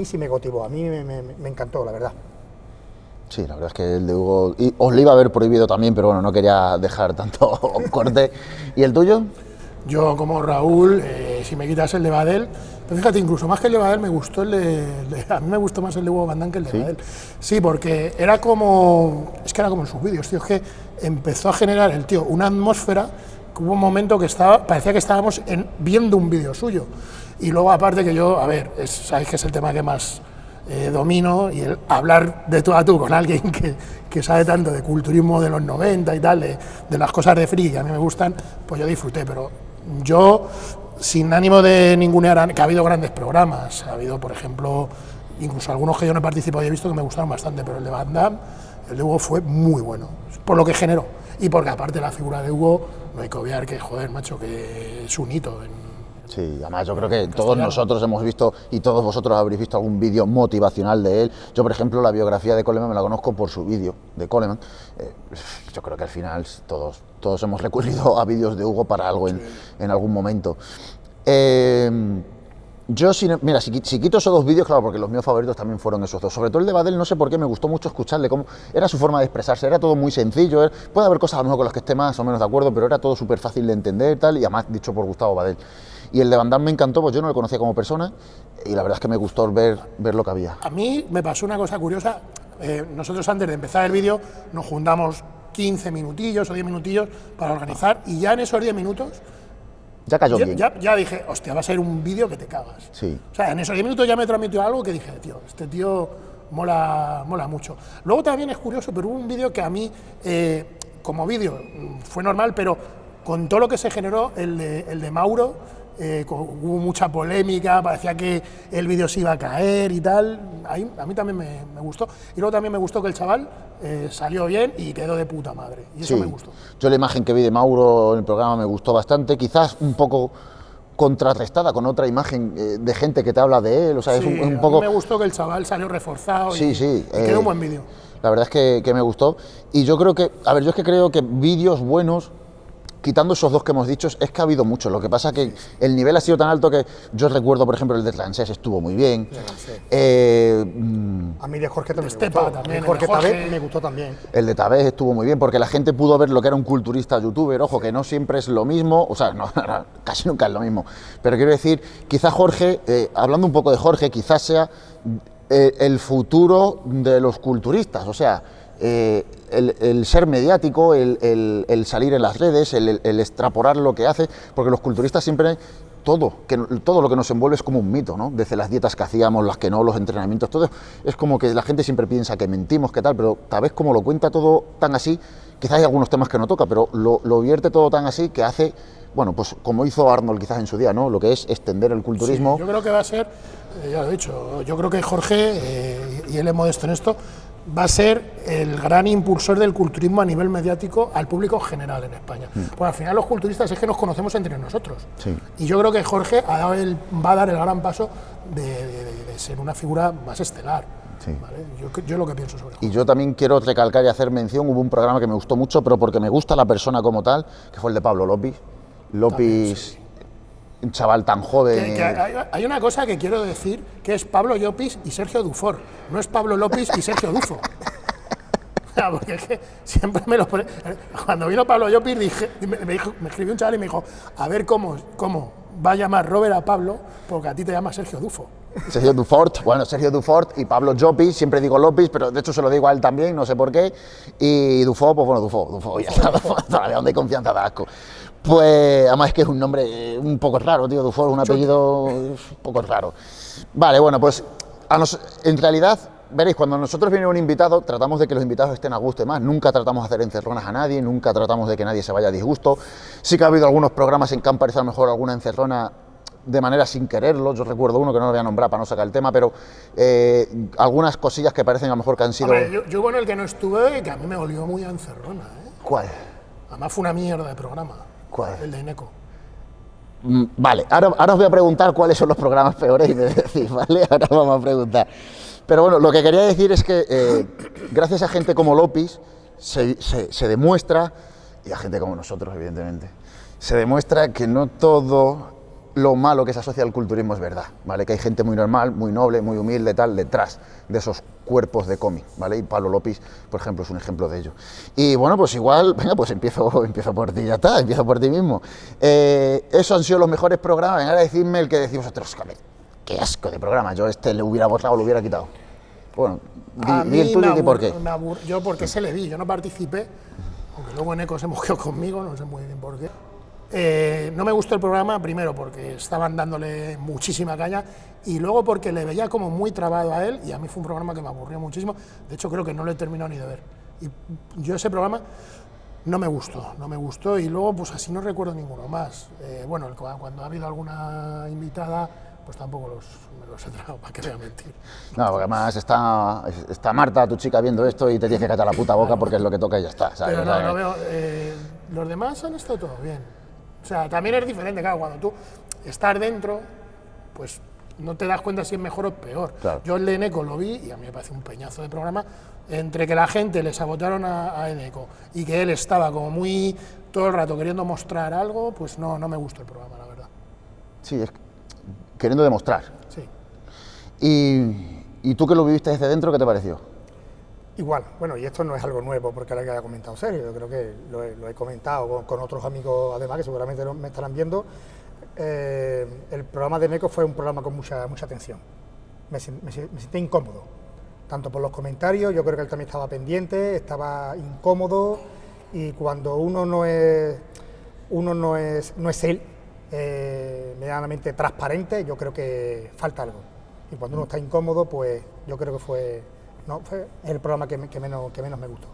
mí sí me motivó, a mí me, me- me encantó, la verdad. Sí, la verdad es que el de Hugo, y os lo iba a haber prohibido también, pero bueno, no quería dejar tanto corte. ¿Y el tuyo? Yo, como Raúl, eh, si me quitas el de Badel, pero fíjate, incluso más que el de Badel, me gustó el de, el de- A mí me gustó más el de Hugo Damme que el de Badel. Sí, porque era como. Es que era como en sus vídeos, tío. Es que empezó a generar el tío una atmósfera. que Hubo un momento que estaba, parecía que estábamos en- viendo un vídeo suyo. Y luego, aparte, que yo, a ver, es- sabéis que es el tema que más eh, domino y el hablar de tú a tú con alguien que, que sabe tanto de culturismo de los 90 y tal, de, las cosas de friki que a mí me gustan, pues yo disfruté, pero yo, sin ánimo de ningunear, que ha habido grandes programas, ha habido, por ejemplo, incluso algunos que yo no he participado y he visto que me gustaron bastante, pero el de Van Damme, el de Hugo fue muy bueno, por lo que generó, y porque aparte la figura de Hugo, no hay que obviar que, joder, macho, que es un hito en, Sí, además yo creo que todos nosotros hemos visto y todos vosotros habréis visto algún vídeo motivacional de él. Yo, por ejemplo, la biografía de Coleman me la conozco por su vídeo de Coleman. Eh, yo creo que al final todos, todos hemos recurrido a vídeos de Hugo para algo en, en algún momento. Eh, yo, sin- mira, si, qui- si quito esos dos vídeos, claro, porque los míos favoritos también fueron esos dos. Sobre todo el de Badel, no sé por qué, me gustó mucho escucharle, cómo era su forma de expresarse, era todo muy sencillo. Puede haber cosas a lo mejor con las que esté más o menos de acuerdo, pero era todo súper fácil de entender tal, y además dicho por Gustavo Badel. Y el de Van Damme me encantó, pues yo no lo conocía como persona, y la verdad es que me gustó ver, ver lo que había. A mí me pasó una cosa curiosa. eh, nosotros antes de empezar el vídeo nos juntamos 15 minutillos o 10 minutillos para organizar y ya en esos 10 minutos Ya cayó ya, bien. ya- ya dije, hostia, va a ser un vídeo que te cagas. Sí. O sea, en esos 10 minutos ya me transmitió algo que dije, tío, este tío mola, mola mucho. Luego también es curioso, pero hubo un vídeo que a mí, eh, como vídeo, mm, fue normal, pero con todo lo que se generó, el de, el de Mauro, eh, con- hubo mucha polémica, parecía que el vídeo se iba a caer y tal. Ahí, a mí también me, me gustó. Y luego también me gustó que el chaval eh, salió bien y quedó de puta madre. Y eso Sí. me gustó. Yo la imagen que vi de Mauro en el programa me gustó bastante, quizás un poco contrarrestada con otra imagen eh, de gente que te habla de él, o sea, es un, Sí, un a mí poco... me gustó que el chaval salió reforzado Sí, y, sí, y quedó un buen vídeo. La verdad es que, que me gustó. Y yo creo que, a ver, yo es que creo que vídeos buenos, quitando esos dos que hemos dicho, es que ha habido muchos. Lo que pasa que el nivel ha sido tan alto que yo recuerdo, por ejemplo, el de Transés estuvo muy bien. Eh, A mí de Jorge también me Estepa gustó. también, Jorge, el de Jorge. también me gustó también. el de Tavés estuvo muy bien porque la gente pudo ver lo que era un culturista youtuber. Ojo, que no siempre es lo mismo, o sea, no, casi nunca es lo mismo. Pero quiero decir, quizá Jorge, eh, hablando un poco de Jorge, quizás sea eh, el futuro de los culturistas. O sea, eh, el, ser mediático, el, salir en las redes, el, extrapolar lo que hace, porque los culturistas siempre todo, todo lo que nos envuelve es como un mito, ¿no? Desde las dietas que hacíamos, las que no, los entrenamientos, todo es como que la gente siempre piensa que mentimos, que tal, pero tal vez como lo cuenta todo tan así, quizás hay algunos temas que no toca, pero lo, lo vierte todo tan así que hace, bueno, pues como hizo Arnold quizás en su día, ¿no? Lo que es extender el culturismo. Yo creo que va a ser, eh, ya lo he dicho, yo creo que Jorge, eh, y él es modesto en esto, va a ser el gran impulsor del culturismo a nivel mediático al público general en España. Porque al final los culturistas es que nos conocemos entre nosotros. Mm. Sí. Y yo creo que Jorge ha dado el- va a dar el gran paso de, de- de- de ser una figura más estelar. Sí. ¿vale? Yo, yo lo que pienso sobre. Y yo también quiero recalcar y hacer mención, hubo un programa que me gustó mucho, pero porque me gusta la persona como tal, que fue el de Pablo López. López, un chaval tan joven. Que- que hay, hay una cosa que quiero decir, que es Pablo Llopis y Sergio Dufor. No es Pablo López y Sergio Dufo. Ya, Porque es que siempre me lo pone- Cuando vino Pablo Llopis, dije, me, me dijo- me escribió un chaval y me dijo, a ver cómo, cómo va a llamar Robert a Pablo, porque a ti te llama Sergio Dufo. Sergio Dufort, bueno, Sergio Dufort y Pablo Llopis, siempre digo López, pero de hecho se lo digo a él también, no sé por qué. Y Dufo, pues bueno, Dufo, Dufo, ya está, Dufo, hay confianza da asco. Pues además es que es un nombre eh, un poco raro, tío, Dufo es un apellido un poco raro. Vale, bueno, pues a nos- en realidad, veréis, cuando nosotros viene un invitado, tratamos de que los invitados estén a gusto y más. Nunca tratamos de hacer encerronas a nadie, nunca tratamos de que nadie se vaya a disgusto. Sí que ha habido algunos programas en que han parecido a lo mejor alguna encerrona de manera sin quererlo. Yo recuerdo uno que no lo voy a nombrar para no sacar el tema, pero eh, algunas cosillas que parecen a lo mejor que han sido. Yo, yo con el que no estuve, que a mí me olió muy a encerrona. ¿eh? ¿Cuál? Además fue una mierda de programa. ¿Cuál? El de Ineco. Mm, Vale, ahora, ahora os voy a preguntar cuáles son los programas peores y me decís, ¿vale? Ahora vamos a preguntar. Pero bueno, lo que quería decir es que eh, gracias a gente como López se, se- se demuestra, y a gente como nosotros, evidentemente, se demuestra que no todo lo malo que se asocia al culturismo es verdad, ¿vale? Que hay gente muy normal, muy noble, muy humilde, tal, detrás de esos cuerpos de cómic, ¿vale? Y Pablo López, por ejemplo, es un ejemplo de ello. Y bueno, pues igual, venga, pues empiezo, empiezo por ti, ya está, empiezo por ti mismo. Eh, esos han sido los mejores programas, venga, a decirme el que decimos vosotros, qué asco de programa, yo este le hubiera borrado, lo hubiera quitado. Bueno, di, di el tuyo y por qué. yo porque se le vi, yo no participé, aunque luego en Eco se movió conmigo, no sé muy bien por qué. Eh, no me gustó el programa, primero porque estaban dándole muchísima caña y luego porque le veía como muy trabado a él y a mí fue un programa que me aburrió muchísimo. De hecho, creo que no lo he terminado ni de ver. Y yo ese programa no me gustó, no me gustó y luego pues así no recuerdo ninguno más. Eh, bueno, cuando ha habido alguna invitada, pues tampoco los, me los he tragado, para que voy a mentir. No, porque además está, está Marta, tu chica, viendo esto y te tiene que catar la puta boca porque es lo que toca y ya está. Pero no, no veo, eh, los demás han estado todo bien. O sea, también es diferente, claro, cuando tú estás dentro, pues no te das cuenta si es mejor o peor. Yo el de Eneco lo vi y a mí me parece un peñazo de programa, entre que la gente le sabotaron a, a Eneco y que él estaba como muy todo el rato queriendo mostrar algo, pues no, no me gustó el programa, la verdad. Sí, es queriendo demostrar. Sí. ¿Y, ¿Y tú que lo viviste desde dentro, qué te pareció? Igual, bueno, y esto no es algo nuevo porque ahora que haya comentado Sergio, yo creo que lo he, comentado con, otros amigos además que seguramente me estarán viendo. Eh, el programa de MECO fue un programa con mucha, mucha atención. Me, me, sentí incómodo, tanto por los comentarios, yo creo que él también estaba pendiente, estaba incómodo y cuando uno no es, uno no es, no es él, eh, medianamente transparente, yo creo que falta algo. Y cuando uno está incómodo, pues yo creo que fue fue el programa que, menos, me gustó.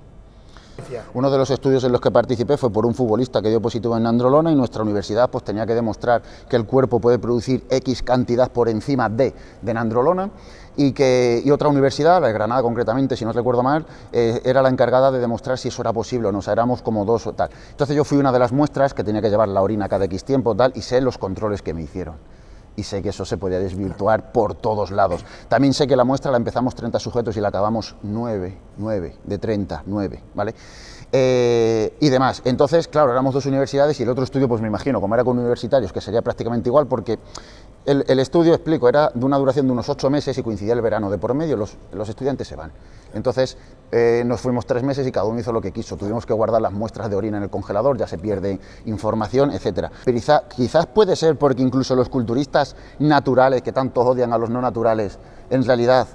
Uno de los estudios en los que participé fue por un futbolista que dio positivo en androlona y nuestra universidad pues tenía que demostrar que el cuerpo puede producir X cantidad por encima de, de nandrolona y que otra universidad, la de Granada concretamente, si no recuerdo mal, eh, era la encargada de demostrar si eso era posible o no, o sea, éramos como dos o tal. Entonces yo fui una de las muestras que tenía que llevar la orina cada X tiempo tal y sé los controles que me hicieron y sé que eso se podía desvirtuar por todos lados. También sé que la muestra la empezamos 30 sujetos y la acabamos 9, 9, de 30, 9, ¿vale? Eh, y demás. Entonces, claro, éramos dos universidades y el otro estudio, pues me imagino, como era con universitarios, que sería prácticamente igual, porque el, estudio, explico, era de una duración de unos ocho meses y coincidía el verano de por medio, los, los estudiantes se van. Entonces eh, nos fuimos tres meses y cada uno hizo lo que quiso. Tuvimos que guardar las muestras de orina en el congelador, ya se pierde información, etc. Pero quizás puede ser porque incluso los culturistas naturales, que tanto odian a los no naturales, en realidad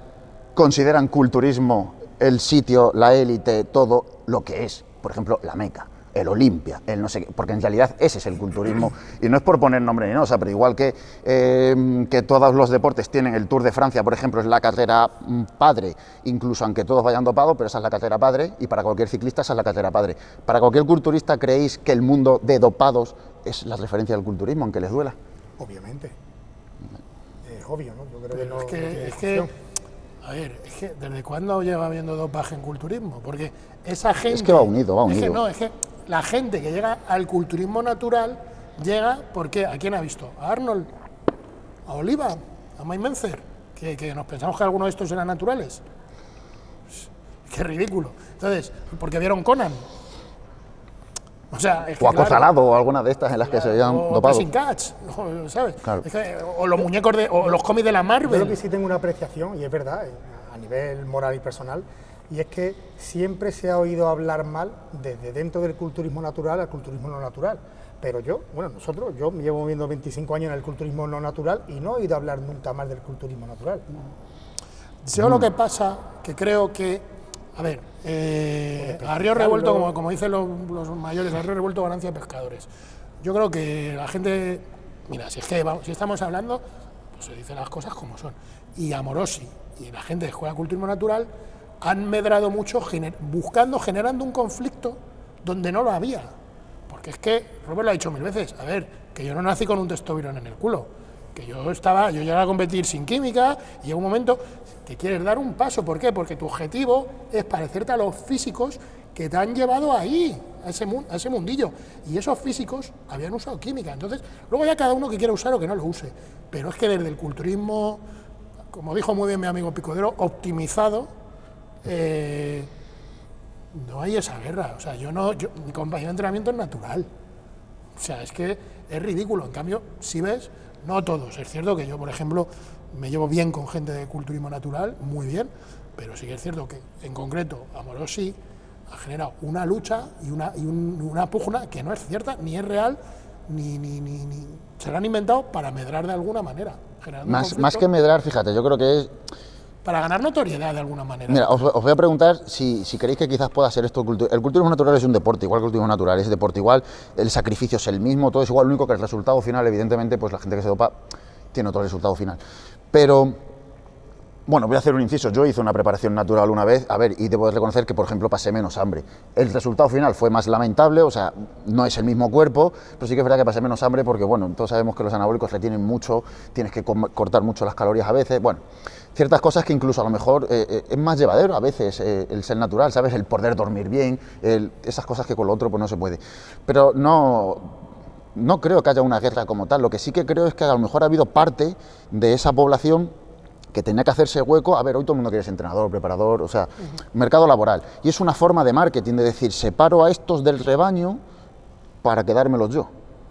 consideran culturismo el sitio, la élite, todo lo que es. Por ejemplo, la Meca el Olimpia, el no sé qué, porque en realidad ese es el culturismo, y no es por poner nombre ni no, o sea, pero igual que, eh, que todos los deportes tienen el Tour de Francia, por ejemplo, es la carrera mm, padre, incluso aunque todos vayan dopados, pero esa es la carrera padre, y para cualquier ciclista esa es la carrera padre. Para cualquier culturista, ¿creéis que el mundo de dopados es la referencia del culturismo, aunque les duela? Obviamente. Es obvio, ¿no? Yo creo que no. Es que, a ver, es que ¿desde cuándo lleva habiendo dopaje en culturismo? Porque esa gente. Es que va unido, va unido. Es que no, es que la gente que llega al culturismo natural llega porque ¿a quién ha visto? A Arnold, a Oliva, a Mike Menzer, que, nos pensamos que algunos de estos eran naturales. Qué ridículo. Entonces, porque vieron Conan. O sea, es que, o acosalado o alguna de estas en las que se habían o dopado. Catch, ¿sabes? o los muñecos de, o los cómics de la Marvel. Yo creo que sí tengo una apreciación, y es verdad, eh, a nivel moral y personal, y es que siempre se ha oído hablar mal desde dentro del culturismo natural al culturismo no natural. Pero yo, bueno, nosotros, yo me llevo viendo 25 años en el culturismo no natural y no he oído hablar nunca más del culturismo natural. Yo lo que pasa, que creo que, a ver, eh, a río revuelto, como, como dicen los, mayores, a río revuelto ganancia de pescadores. Yo creo que la gente, mira, si es que si estamos hablando, pues se dicen las cosas como son. Y Amorosi y la gente de Escuela Culturismo Natural han medrado mucho buscando, generando un conflicto donde no lo había. Porque es que, Robert lo ha dicho mil veces, a ver, que yo no nací con un testovirón en el culo, que yo estaba, yo llegué a competir sin química y llega un momento que quieres dar un paso, ¿por qué? Porque tu objetivo es parecerte a los físicos que te han llevado ahí, a ese, a ese mundillo. Y esos físicos habían usado química. Entonces, luego ya cada uno que quiera usar o que no lo use. Pero es que desde el culturismo, como dijo muy bien mi amigo Picodero, optimizado, eh, no hay esa guerra. O sea, yo no, mi compañero de entrenamiento es natural. O sea, es que es ridículo. En cambio, si ves, No todos. Es cierto que yo, por ejemplo, me llevo bien con gente de culturismo natural, muy bien, pero sí que es cierto que en concreto Amorosi ha generado una lucha y una, y una pugna que no es cierta, ni es real, ni, ni, ni, ni, se la han inventado para medrar de alguna manera. Más, más que medrar, fíjate, yo creo que es para ganar notoriedad de alguna manera. Mira, os, voy a preguntar si, si, creéis que quizás pueda ser esto. El culturismo natural es un deporte, igual que el culturismo natural, es deporte igual, el sacrificio es el mismo, todo es igual, lo único que el resultado final, evidentemente, pues la gente que se dopa tiene otro resultado final. Pero bueno, voy a hacer un inciso. Yo hice una preparación natural una vez, a ver, y debo reconocer que, por ejemplo, pasé menos hambre. El resultado final fue más lamentable, o sea, no es el mismo cuerpo, pero sí que es verdad que pasé menos hambre porque, bueno, todos sabemos que los anabólicos retienen mucho, tienes que cortar mucho las calorías a veces, bueno, ciertas cosas que incluso a lo mejor eh, eh, es más llevadero a veces eh, el ser natural, ¿sabes? El poder dormir bien, esas cosas que con lo otro pues no se puede. Pero no, no creo que haya una guerra como tal, lo que sí que creo es que a lo mejor ha habido parte de esa población que tenía que hacerse hueco, a ver, hoy todo el mundo quiere ser entrenador, preparador, o sea, mercado laboral. Y es una forma de marketing, de decir, separo a estos del rebaño para quedármelos yo.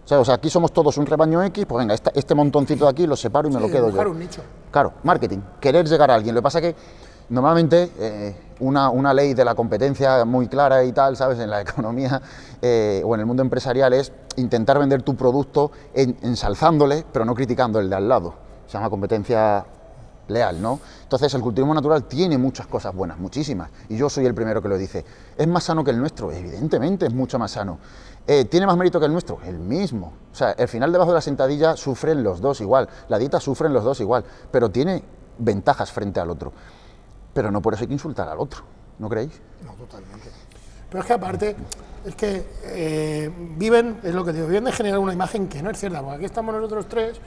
O sea, aquí somos todos un rebaño X, pues venga, este, montoncito de aquí lo separo y me lo quedo yo. Un nicho. Claro, marketing, querer llegar a alguien. Lo que pasa es que normalmente eh, una, una, ley de la competencia muy clara y tal, ¿sabes? En la economía eh, o en el mundo empresarial es intentar vender tu producto ensalzándole, pero no criticando el de al lado. Se llama competencia leal, ¿no? Entonces el cultivismo natural tiene muchas cosas buenas, muchísimas, y yo soy el primero que lo dice. ¿Es más sano que el nuestro? Evidentemente es mucho más sano. Eh, ¿Tiene más mérito que el nuestro? El mismo. O sea, el final debajo de la sentadilla sufren los dos igual, la dieta sufren los dos igual, pero tiene ventajas frente al otro. Pero no por eso hay que insultar al otro, ¿no creéis? No, totalmente. Pero es que aparte, es que eh, viven, es lo que digo, viven de generar una imagen que no es cierta, porque aquí estamos nosotros tres,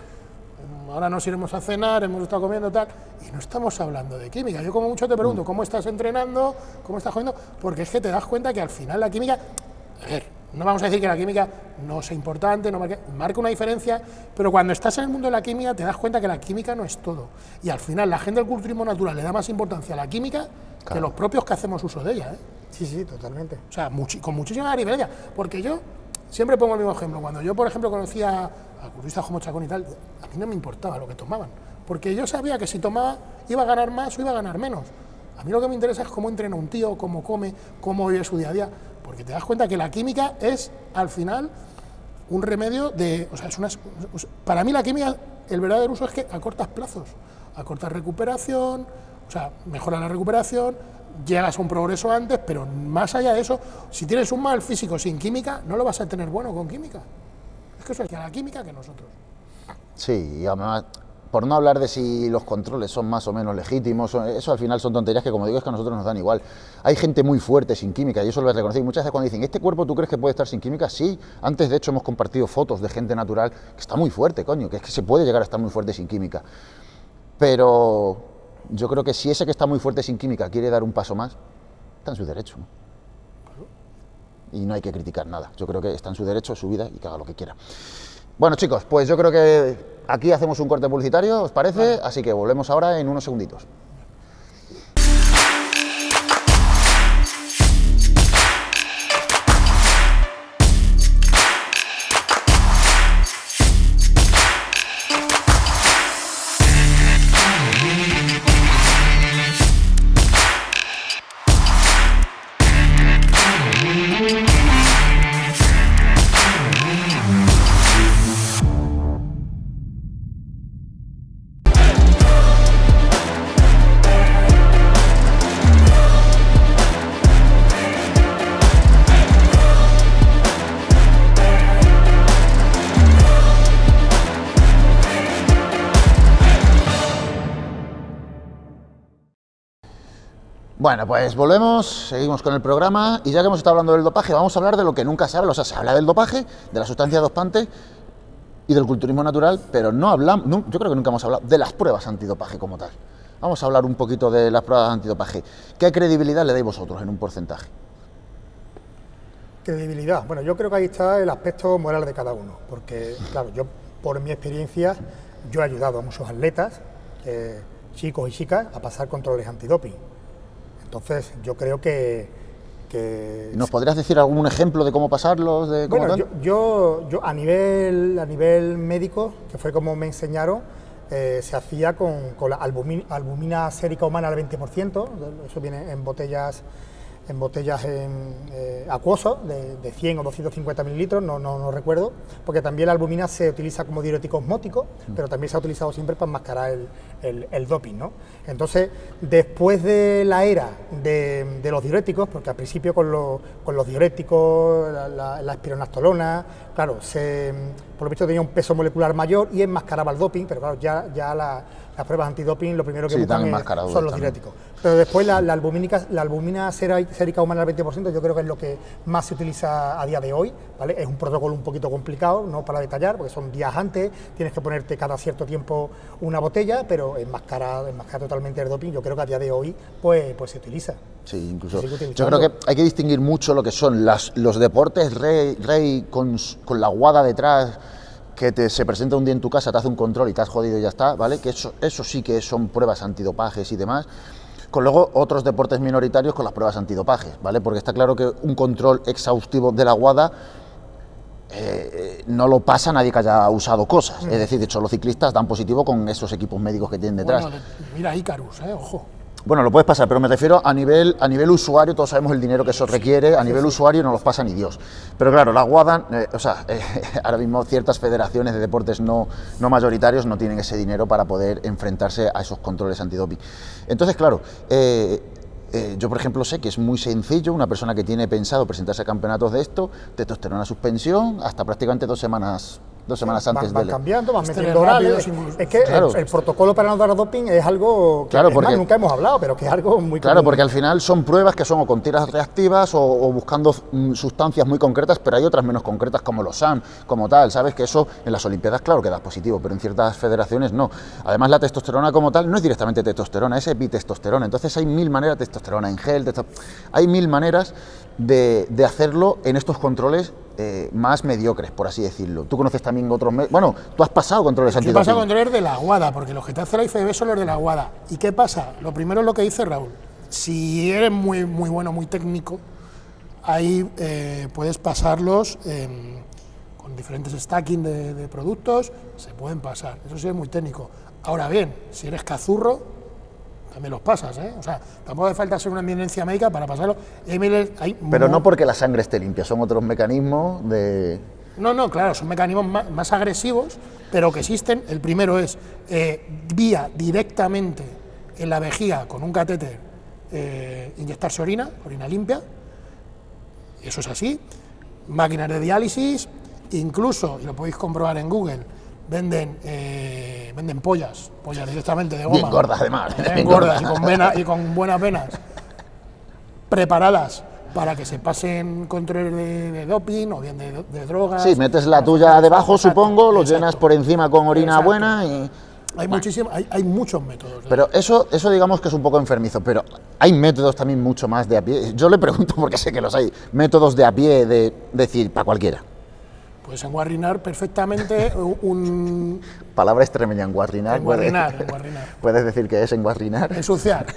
ahora nos iremos a cenar, hemos estado comiendo tal, y no estamos hablando de química. Yo como mucho te pregunto, mm. ¿cómo estás entrenando? ¿Cómo estás jugando? Porque es que te das cuenta que al final la química, a ver, no vamos a decir que la química no sea importante, no marque, marca una diferencia, pero cuando estás en el mundo de la química te das cuenta que la química no es todo. Y al final la gente del culturismo natural le da más importancia a la química que los propios que hacemos uso de ella. ¿eh? Sí, sí, totalmente. O sea, con muchísima diferencia. Porque yo siempre pongo el mismo ejemplo. Cuando yo, por ejemplo, conocía a culturistas como Chacón y tal, a mí no me importaba lo que tomaban, porque yo sabía que si tomaba iba a ganar más o iba a ganar menos. A mí lo que me interesa es cómo entrena un tío, cómo come, cómo vive su día a día, porque te das cuenta que la química es, al final, un remedio de... O sea, es una, para mí la química, el verdadero uso es que acortas plazos, acortas recuperación, o sea, mejora la recuperación, llegas a un progreso antes, pero más allá de eso, si tienes un mal físico sin química, no lo vas a tener bueno con química que eso es la química que nosotros. Sí, y además, por no hablar de si los controles son más o menos legítimos, eso al final son tonterías que, como digo, es que a nosotros nos dan igual. Hay gente muy fuerte sin química, y eso lo voy muchas veces cuando dicen, ¿este cuerpo tú crees que puede estar sin química? Sí, antes de hecho hemos compartido fotos de gente natural que está muy fuerte, coño, que es que se puede llegar a estar muy fuerte sin química. Pero yo creo que si ese que está muy fuerte sin química quiere dar un paso más, está en su derecho y no hay que criticar nada. Yo creo que está en su derecho, su vida y que haga lo que quiera. Bueno chicos, pues yo creo que aquí hacemos un corte publicitario, ¿os parece? Así que volvemos ahora en unos segunditos. Bueno, pues volvemos, seguimos con el programa y ya que hemos estado hablando del dopaje, vamos a hablar de lo que nunca se habla. O sea, se habla del dopaje, de la sustancia dopante y del culturismo natural, pero no hablamos, yo creo que nunca hemos hablado de las pruebas antidopaje como tal. Vamos a hablar un poquito de las pruebas antidopaje. ¿Qué credibilidad le dais vosotros en un porcentaje? Credibilidad. Bueno, yo creo que ahí está el aspecto moral de cada uno, porque, claro, yo por mi experiencia, yo he ayudado a muchos atletas, eh, chicos y chicas, a pasar controles antidoping entonces, yo creo que. ¿Nos podrías decir algún ejemplo de cómo pasarlos? De cómo bueno, yo, yo a, nivel, a nivel médico, que fue como me enseñaron, eh, se hacía con, con la albumina, albumina sérica humana al 20%, eso viene en botellas en botellas en, eh, acuosos de, de, 100 o 250 mililitros, no, no, no, recuerdo, porque también la albumina se utiliza como diurético osmótico, mm. pero también se ha utilizado siempre para enmascarar el, el, el doping. ¿no? Entonces, después de la era de, de los diuréticos, porque al principio con, lo, con los diuréticos, la, la, la espironastolona, claro, se, por lo visto tenía un peso molecular mayor y enmascaraba el doping, pero claro, ya, ya la, las pruebas antidoping lo primero que sí, buscan es, son los diuréticos. Pero después la, la, albumínica, la albumina sérica humana al 20%, yo creo que es lo que más se utiliza a día de hoy, ¿vale? Es un protocolo un poquito complicado, no para detallar, porque son días antes, tienes que ponerte cada cierto tiempo una botella, pero enmascara, enmascara totalmente el doping, yo creo que a día de hoy pues, pues se utiliza. Sí, incluso. Yo creo que hay que distinguir mucho lo que son las, los deportes rey, rey con, con la guada detrás, que te, se presenta un día en tu casa, te hace un control y te has jodido y ya está, ¿vale? Que eso, eso sí que son pruebas antidopajes y demás. Con luego otros deportes minoritarios con las pruebas antidopajes, ¿vale? Porque está claro que un control exhaustivo de la guada eh, no lo pasa nadie que haya usado cosas. Mm. Es decir, de hecho, los ciclistas dan positivo con esos equipos médicos que tienen detrás. Bueno, mira Icarus, eh, ojo. Bueno, lo puedes pasar, pero me refiero a nivel, a nivel usuario, todos sabemos el dinero que eso requiere, a nivel usuario no los pasa ni Dios. Pero claro, la WADA, eh, o sea, eh, ahora mismo ciertas federaciones de deportes no, no mayoritarios no tienen ese dinero para poder enfrentarse a esos controles antidoping. Entonces, claro, eh, yo, por ejemplo, sé que es muy sencillo, una persona que tiene pensado presentarse a campeonatos de esto, testosterona suspensión, hasta prácticamente dos semanas dos semanas antes van, van cambiando, van metiendo orales. Es que claro. el, el, protocolo para no dar doping es algo que claro, porque, más, nunca hemos hablado, pero que es algo muy Claro, común. porque al final son pruebas que son o con tiras reactivas o, o buscando mm, sustancias muy concretas, pero hay otras menos concretas como los SAM, como tal, ¿sabes? Que eso en las Olimpiadas, claro que da positivo, pero en ciertas federaciones no. Además, la testosterona como tal no es directamente testosterona, es epitestosterona. Entonces hay mil maneras, de testosterona en gel, hay mil maneras de, de hacerlo en estos controles eh, más mediocres, por así decirlo. Tú conoces también otros... Bueno, tú has pasado controles antidoping. Yo he pasado controles de la aguada, porque los que te hace la IFB son los de la aguada. ¿Y qué pasa? Lo primero es lo que dice Raúl. Si eres muy, muy bueno, muy técnico, ahí eh, puedes pasarlos eh, con diferentes stacking de, de, productos, se pueden pasar. Eso sí es muy técnico. Ahora bien, si eres cazurro, también los pasas, ¿eh? O sea, tampoco hace falta ser una eminencia médica para pasarlo. Hay Pero no porque la sangre esté limpia, son otros mecanismos de... No, no, claro, son mecanismos más, más agresivos, pero que existen. El primero es eh, vía directamente en la vejiga con un catéter eh, inyectarse orina, orina limpia, eso es así. Máquinas de diálisis, incluso, y lo podéis comprobar en Google, venden, eh, venden pollas, pollas directamente de goma. Bien gordas además. Bien, bien gordas, gordas. Y, con vena, y con buenas venas, preparadas para que se pasen control de, de doping o bien de, de, drogas. Sí, metes la tuya debajo, exacto, supongo, lo exacto. llenas por encima con orina exacto. buena y... Hay, bueno. hay, hay, muchos métodos. Pero eso, eso digamos que es un poco enfermizo, pero hay métodos también mucho más de a pie. Yo le pregunto porque sé que los hay, métodos de a pie de decir para cualquiera. Puedes enguarrinar perfectamente un... Palabra extremeña, enguarrinar. Enguarrinar, puedes, enguarrinar. Puedes decir que es enguarrinar. Ensuciar.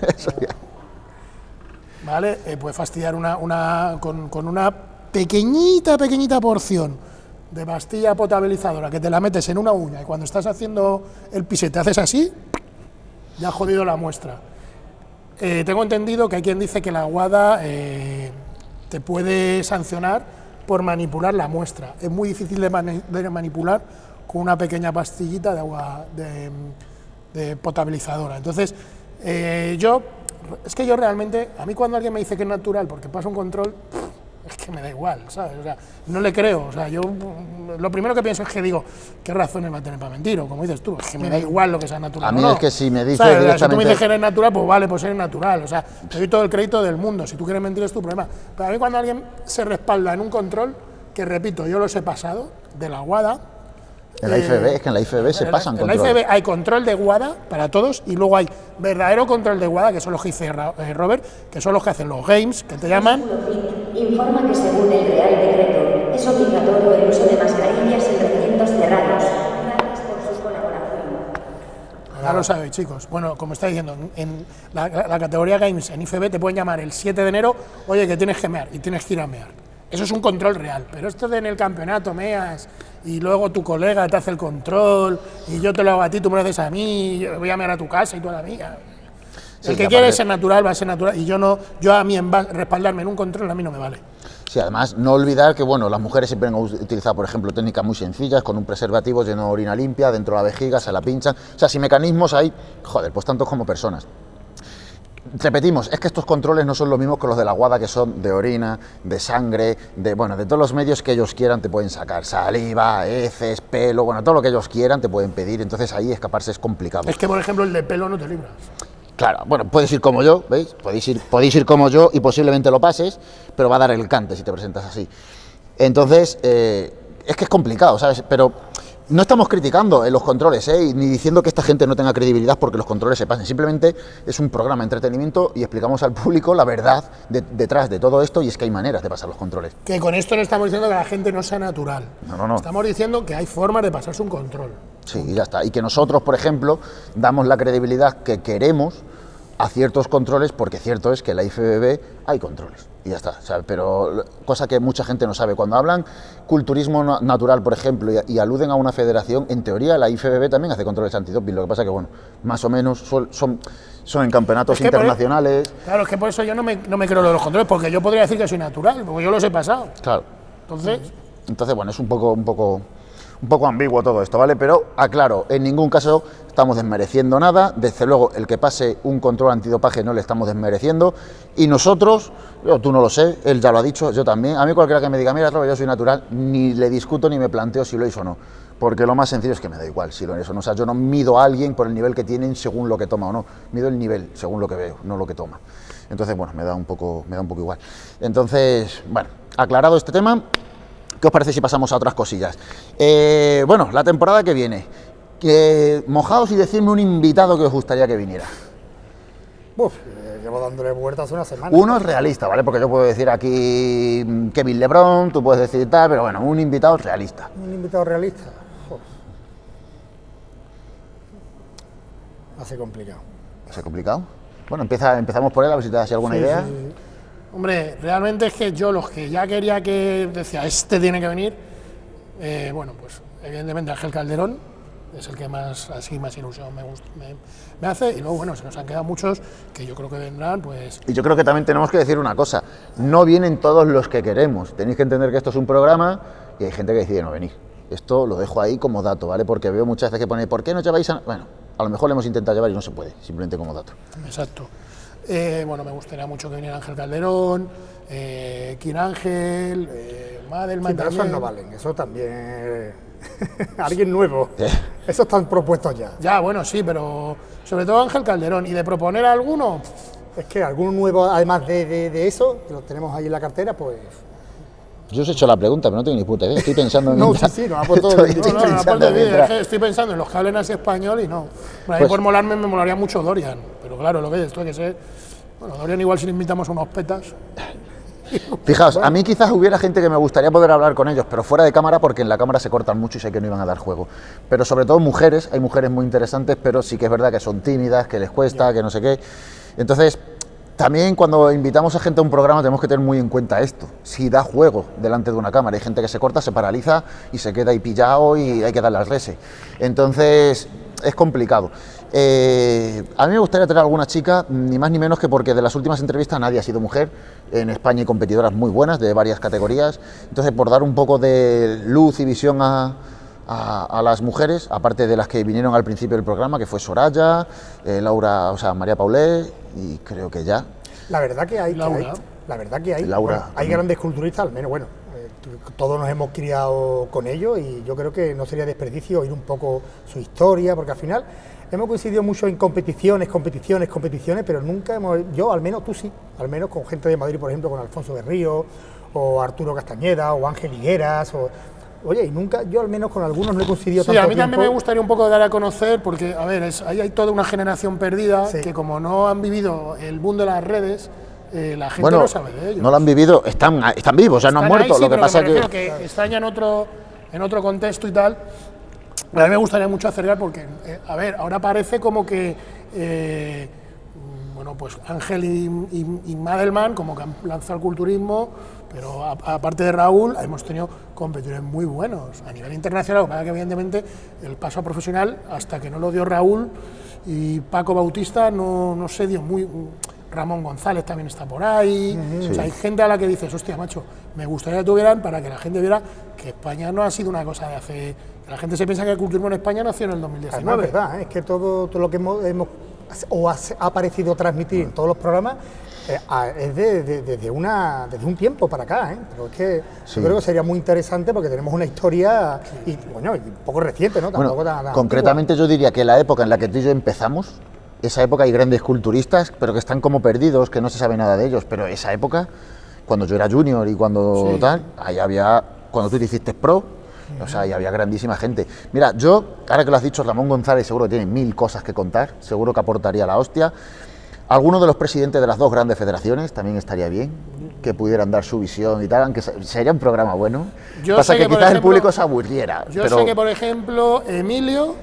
¿Vale? Eh, puedes fastidiar una, una, con, con, una pequeñita, pequeñita porción de pastilla potabilizadora que te la metes en una uña y cuando estás haciendo el pisete haces así, ya has jodido la muestra. Eh, tengo entendido que hay quien dice que la aguada eh, te puede sancionar por manipular la muestra. Es muy difícil de, mani de manipular con una pequeña pastillita de agua de, de potabilizadora. Entonces, eh, yo, es que yo realmente, a mí cuando alguien me dice que es natural porque pasa un control, es que me da igual, ¿sabes? O sea, no le creo, o sea, yo lo primero que pienso es que digo, ¿qué razones va a tener para mentir? O como dices tú, es que me da igual lo que sea natural. A mí no, es que si me dices ¿sabes? directamente... Si tú me dices que eres natural, pues vale, pues eres natural, o sea, te doy todo el crédito del mundo, si tú quieres mentir es tu problema. Pero a mí cuando alguien se respalda en un control, que repito, yo los he pasado, de la guada, en la IFB, es que en la IFB se pasan en controles. En la IFB hay control de guada para todos y luego hay verdadero control de guada, que son los que dice Robert, que son los que hacen los games, que te llaman. Informa que según el Real Decreto es obligatorio el uso de mascarillas en recintos cerrados. Gracias por su colaboración. Ahora lo sabéis, chicos. Bueno, como está diciendo, en la, la categoría Games en IFB te pueden llamar el 7 de enero, oye, que tienes que mear y tienes que ir a mear. Eso es un control real, pero esto de en el campeonato meas y luego tu colega te hace el control y yo te lo hago a ti, tú me lo haces a mí, yo voy a mear a tu casa y tú a la mía. Sí, el que que quiere ser natural va a ser natural y yo no, yo a mí en respaldarme en un control a mí no me vale. Sí, además, no olvidar que bueno, las mujeres siempre han utilizado, por ejemplo, técnicas muy sencillas, con un preservativo lleno de orina limpia, dentro de la vejiga, se la pinchan. O sea, si mecanismos hay, joder, pues tantos como personas. Repetimos, es que estos controles no son los mismos que los de la guada, que son de orina, de sangre, de bueno, de todos los medios que ellos quieran te pueden sacar. Saliva, heces, pelo, bueno, todo lo que ellos quieran te pueden pedir. Entonces ahí escaparse es complicado. Es que, por ejemplo, el de pelo no te libras. Claro, bueno, puedes ir como yo, ¿veis? Podéis ir, podéis ir como yo y posiblemente lo pases, pero va a dar el cante si te presentas así. Entonces, eh, es que es complicado, ¿sabes? Pero no estamos criticando en los controles, ¿eh? Ni diciendo que esta gente no tenga credibilidad porque los controles se pasen. Simplemente es un programa de entretenimiento y explicamos al público la verdad de- detrás de todo esto y es que hay maneras de pasar los controles. Que con esto no estamos diciendo que la gente no sea natural. No, no, no. Estamos diciendo que hay formas de pasarse un control. Sí, y ya está. Y que nosotros, por ejemplo, damos la credibilidad que queremos a ciertos controles, porque cierto es que en la IFBB hay controles. Y ya está. Pero cosa que mucha gente no sabe. Cuando hablan culturismo na- natural, por ejemplo, y, y aluden a una federación, en teoría la IFBB también hace controles antidoping. Lo que pasa que, bueno, más o menos son, son, son en campeonatos Es que por- internacionales. Claro, es que por eso yo no me, no me creo lo de los controles, porque yo podría decir que soy natural, porque yo los he pasado. Claro. Entonces, Entonces, bueno, es un poco, un poco, un poco ambiguo todo esto, ¿vale? Pero aclaro, en ningún caso estamos desmereciendo nada. Desde luego, el que pase un control antidopaje no le estamos desmereciendo. Y nosotros, yo, tú no lo sé, él ya lo ha dicho, yo también. A mí cualquiera que me diga, mira, yo soy natural, ni le discuto ni me planteo si lo hizo o no. Porque lo más sencillo es que me da igual si lo es o no. O sea, yo no mido a alguien por el nivel que tienen según lo que toma o no. Mido el nivel según lo que veo, no lo que toma. Entonces, bueno, me da un poco, me da un poco igual. Entonces, bueno, aclarado este tema, ¿Qué os parece si pasamos a otras cosillas? Eh, bueno, la temporada que viene. Que, mojaos y decirme un invitado que os gustaría que viniera. Uf, eh, llevo dándole vueltas una semana. Uno es realista, ¿vale? Porque yo puedo decir aquí mm, Kevin Lebron, tú puedes decir tal, pero bueno, un invitado realista. Un invitado realista. Uf. Hace complicado. ¿Es complicado? Bueno, empieza, empezamos por él, a ver si te das alguna Sí, idea. sí, sí. Hombre, realmente es que yo los que ya quería que decía, este tiene que venir, eh, bueno, pues evidentemente Ángel Calderón es el que más, así, más ilusión me, gust- me, me hace, y luego, bueno, se nos han quedado muchos que yo creo que vendrán, pues, Y yo creo que también tenemos que decir una cosa, no vienen todos los que queremos, tenéis que entender que esto es un programa y hay gente que decide no venir. Esto lo dejo ahí como dato, ¿vale? Porque veo muchas veces que pone, ¿por qué no lleváis a...? Bueno, a lo mejor le hemos intentado llevar y no se puede, simplemente como dato. exacto. Eh, bueno, me gustaría mucho que viniera Ángel Calderón, eh, Kir Ángel, eh, Madelman Sí, pero esos no valen, eso también. Alguien nuevo. ¿Eh? Esos están propuestos ya. Ya, bueno, sí, pero sobre todo Ángel Calderón. ¿Y de proponer a alguno? Es que algún nuevo, además de, de- de eso, que lo tenemos ahí en la cartera, pues. Yo os he hecho la pregunta, pero no tengo ni puta idea. Estoy pensando en. No, sí, sí, puesto Estoy- No, estoy no, no, pensando aparte que estoy pensando en los que hablen así español y no. Bueno, ahí Pues- por molarme me molaría mucho Dorian, pero claro, lo que esto hay que ser. Bueno, Dorian igual si le invitamos unos petas. Fijaos, a mí quizás hubiera gente que me gustaría poder hablar con ellos, pero fuera de cámara, porque en la cámara se cortan mucho y sé que no iban a dar juego. Pero sobre todo mujeres, hay mujeres muy interesantes, pero sí que es verdad que son tímidas, que les cuesta, que no sé qué. Entonces, también cuando invitamos a gente a un programa tenemos que tener muy en cuenta esto. Si da juego delante de una cámara, hay gente que se corta, se paraliza y se queda ahí pillado y hay que darle al rese. Entonces, es complicado. Eh, a mí me gustaría tener alguna chica, ni más ni menos que porque de las últimas entrevistas nadie ha sido mujer. En España hay competidoras muy buenas de varias categorías. Entonces, por dar un poco de luz y visión a, a- a las mujeres, aparte de las que vinieron al principio del programa, que fue Soraya, eh, Laura, o sea, María Paulé, y creo que ya. La verdad que hay. que Laura. hay- la verdad que hay. Laura bueno, hay grandes culturistas, al menos, bueno. eh, todos nos hemos criado con ellos y yo creo que no sería desperdicio oír un poco su historia, porque al final hemos coincidido mucho en competiciones, competiciones, competiciones, pero nunca hemos, yo al menos tú sí, al menos con gente de Madrid, por ejemplo, con Alfonso de Río, o Arturo Castañeda, o Ángel Higueras, o, oye, y nunca, yo al menos con algunos no he coincidido Sí, tanto a mí también me gustaría un poco dar a conocer, porque, a ver, es- ahí hay toda una generación perdida Sí. que como no han vivido el boom de las redes, eh, la gente Bueno, no sabe de ellos. no lo han vivido, están, están vivos, o sea, no han Están ahí, muerto. sí, lo que pasa me que. que están ya en otro, en otro contexto y tal. A mí me gustaría mucho acercar porque, eh, a ver, ahora parece como que, eh, bueno, pues Ángel y, y- y Madelman como que han lanzado el culturismo, pero aparte de Raúl, hemos tenido competidores muy buenos a nivel internacional, que evidentemente el paso a profesional, hasta que no lo dio Raúl y Paco Bautista, no, no se dio muy... Ramón González también está por ahí. O sea, hay gente a la que dices, hostia, macho, me gustaría que tuvieran para que la gente viera que España no ha sido una cosa de hace. La gente se piensa que el culturismo en España nació en el Además, 2019. es verdad, ¿eh? es que todo, todo lo que hemos, hemos- o ha, ha parecido transmitir en todos los programas eh, a- es de- de- desde, una, desde un tiempo para acá. ¿eh? Pero es que Sí. yo creo que sería muy interesante porque tenemos una historia y, bueno, y un poco reciente, ¿no? Tampoco Bueno, tan- tan concretamente yo diría que la época en la que tú y yo empezamos, esa época hay grandes culturistas, pero que están como perdidos, que no se sabe nada de ellos, pero esa época, cuando yo era junior y cuando Sí. tal, ahí había, cuando tú te hiciste pro, o sea, ahí había grandísima gente. Mira, yo, ahora que lo has dicho, Ramón González seguro que tiene mil cosas que contar, seguro que aportaría la hostia. Algunos de los presidentes de las dos grandes federaciones también estaría bien, que pudieran dar su visión y tal, aunque se- sería un programa bueno. Yo Pasa sé que, que, quizás el público se aburriera. Yo pero... sé que, por ejemplo, Emilio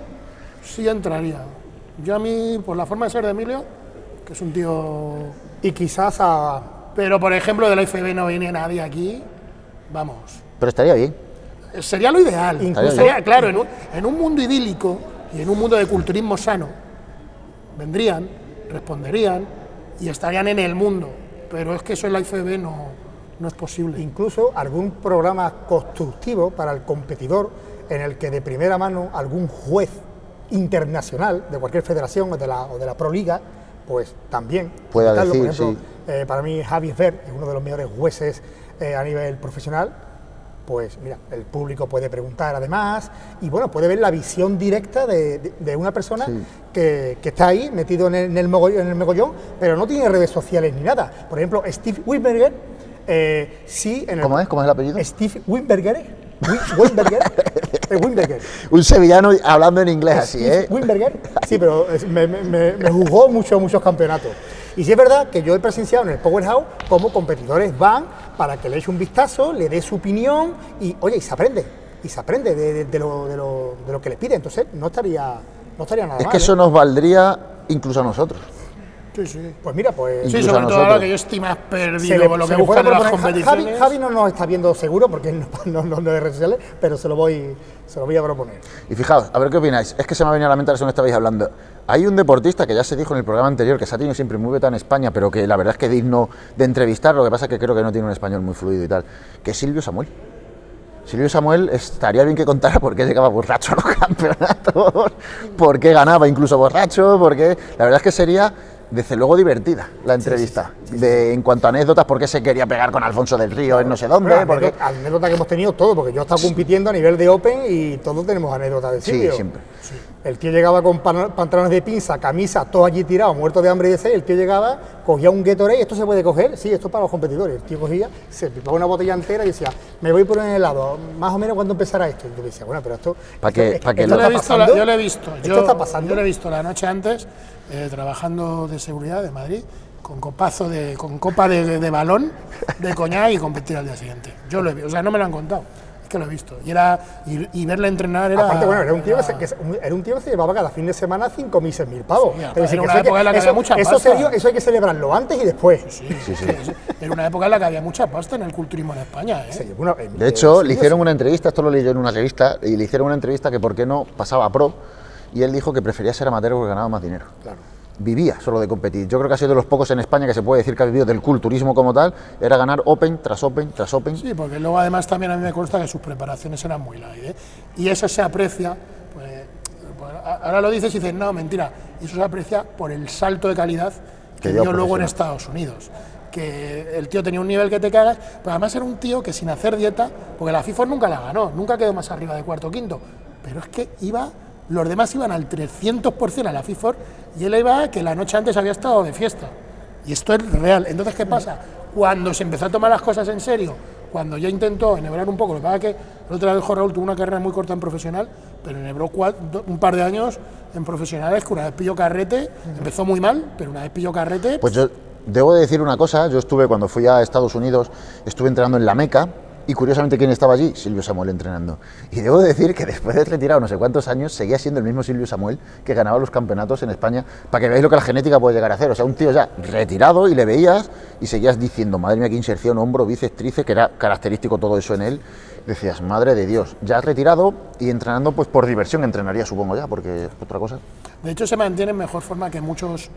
sí entraría. Yo a mí, por la forma de ser de Emilio, que es un tío. Y quizás a, Pero, por ejemplo, de la IFB no viene nadie aquí. Vamos. pero estaría bien. Sería lo ideal. Incluso- Sería, claro, en un, en un mundo idílico y en un mundo de culturismo sano, vendrían, responderían y estarían en el mundo. Pero es que eso en la IFB no, no es posible. incluso algún programa constructivo para el competidor en el que de primera mano algún juez internacional de cualquier federación o de la, o de la Pro Liga, pues también Pueda decir, Por ejemplo, sí. eh, para mí Javi Ver es uno de los mejores jueces eh, a nivel profesional. Pues mira, el público puede preguntar además y bueno, puede ver la visión directa de, de- de una persona Sí. que, que está ahí metido en el, en el mogollón, en el mogollón, pero no tiene redes sociales ni nada. Por ejemplo, Steve Wimberger, eh, sí en el, ¿Cómo es? ¿Cómo es el apellido? Steve Wimberger. Wi- Wimberger. eh, Wimberger. Un sevillano hablando en inglés así, ¿eh? Wimberger. Sí, pero me, me- me- jugó muchos, muchos campeonatos. Y sí es verdad que yo he presenciado en el Powerhouse cómo competidores van para que le eche un vistazo, le dé su opinión y, oye, y se aprende. Y se aprende de, de- de lo, de lo- de lo que les pide. Entonces, no estaría, no estaría nada Es mal. que eso ¿eh? nos valdría incluso a nosotros. Sí, sí. Pues mira, pues. Sí, Incluso sobre a todo ahora nosotros. que yo estoy más Se perdido le- con lo que buscan las competiciones. Javi, Javi no nos está viendo seguro porque no, no, no, no es de redes sociales, pero se lo voy, se lo voy a proponer. Y fijaos, a ver qué opináis. Es que se me ha venido a la mente ahora según estabais hablando. Hay un deportista que ya se dijo en el programa anterior que se ha tenido siempre muy beta en España, pero que la verdad es que digno de entrevistar. Lo que pasa es que creo que no tiene un español muy fluido y tal. Que es Silvio Samuel. Silvio Samuel estaría bien que contara por qué llegaba borracho a los campeonatos, por qué ganaba incluso borracho, porque la verdad es que sería desde luego divertida la entrevista. De, en cuanto a anécdotas, por qué se quería pegar con Alfonso del Río en no sé dónde, Bueno, porque... anécdota, anécdota que hemos tenido todo, porque yo he estado compitiendo a nivel de Open y todos tenemos anécdotas de Sí, Silvio. siempre. El tío llegaba con pan- pantalones de pinza, camisa, todo allí tirado, muerto de hambre y de sed. El tío llegaba, cogía un Gatorade, ¿esto se puede coger? Sí, esto es para los competidores. El tío cogía, se pipaba una botella entera y decía, me voy por un helado, más o menos cuando empezará esto. Y yo decía, bueno, pero esto. Pa' esto- que- es- pa' que esto Yo lo- he está visto, la- yo lo he visto. Esto Yo, está pasando. yo lo he visto la noche antes, eh, trabajando de seguridad de Madrid, con copazo de, con copa de, de balón, de coñac y competir al día siguiente. Yo lo he visto, o sea, no me lo han contado, que lo he visto. Y, era, y, y verle entrenar era. Aparte, bueno, era un, tío que se, era- que se- un- era un tío que se llevaba cada fin de semana 5.000, 6.000 pavos. Sí, decir, era una en la que eso- había mucha eso, pasta. serio- eso hay que celebrarlo antes y después. Sí, sí, sí. Era una época en la que había mucha pasta en el culturismo en España. ¿eh? De hecho, eh, le hicieron una entrevista, esto lo leí yo en una revista, y le hicieron una entrevista que por qué no pasaba a pro, y él dijo que prefería ser amateur porque ganaba más dinero. Claro. Vivía solo de competir. Yo creo que ha sido de los pocos en España que se puede decir que ha vivido del culturismo como tal, era ganar Open tras Open tras Open. Sí, porque luego además también a mí me consta que sus preparaciones eran muy light. ¿eh? Y eso se aprecia, pues, pues, ahora lo dices y dices, no, mentira, eso se aprecia por el salto de calidad que Que dio dio luego en. Estados Unidos. Que el tío tenía un nivel que te cagas, pero además era un tío que sin hacer dieta, porque la FIFA nunca la ganó, nunca quedó más arriba de cuarto o quinto, pero es que iba, los demás iban al 300% a la FIFA y él iba que la noche antes había estado de fiesta. Y esto es real. Entonces, ¿qué pasa? Cuando se empezó a tomar las cosas en serio, cuando ya intentó enhebrar un poco, lo que pasa es que el otro dijo Raúl tuvo una carrera muy corta en profesional, pero enhebró un par de años en profesionales que una vez pilló carrete, empezó muy mal, pero una vez pilló carrete, Pues yo debo de decir una cosa, yo estuve cuando fui a Estados Unidos, estuve entrenando en la Meca, Y curiosamente, ¿quién estaba allí? Silvio Samuel entrenando. Y debo decir que después de retirado no sé cuántos años, seguía siendo el mismo Silvio Samuel que ganaba los campeonatos en España, para que veáis lo que la genética puede llegar a hacer. O sea, un tío ya retirado y le veías y seguías diciendo, madre mía, qué inserción, hombro, bíceps, tríceps, que era característico todo eso en él. Decías, madre de Dios, ya retirado y entrenando pues por diversión, entrenaría supongo ya, porque es otra cosa. De hecho, se mantiene en mejor forma que muchos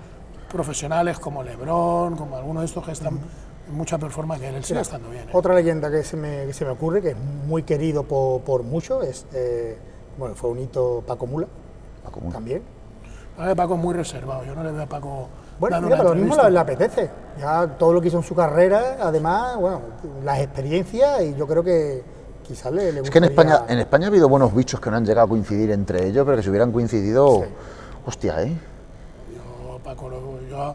profesionales como Lebron, como algunos de estos que están mucha performance, que él sigue estando bien. ¿eh? Otra leyenda que se, me, que se me ocurre, que es muy querido por, por muchos, es, eh, bueno, fue un hito Paco Mula, Paco Mula. también. Paco es muy reservado, yo no le veo a Paco Bueno, mira, pero lo mismo le, le apetece. Ya todo lo que hizo en su carrera, además, bueno, las experiencias, y yo creo que quizás le, le Es que en España, en España ha habido buenos bichos que no han llegado a coincidir entre ellos, pero que si hubieran coincidido, Sí. hostia, ¿eh? Yo a Paco lo, yo a-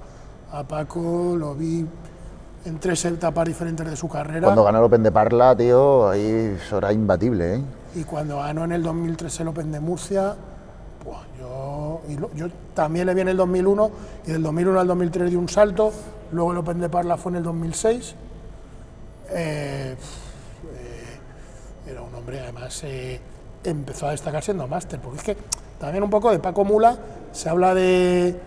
a Paco lo vi en tres etapas diferentes de su carrera Cuando ganó el Open de Parla, tío, ahí era imbatible, ¿eh? y cuando ganó en el 2003 el Open de Murcia, buah, yo, y lo- yo también le vi en el 2001 y del 2001 al 2003 dio un salto, luego el Open de Parla fue en el 2006. Eh, eh, era un hombre, además eh, empezó a destacar siendo máster, porque es que también un poco de Paco Mula se habla de,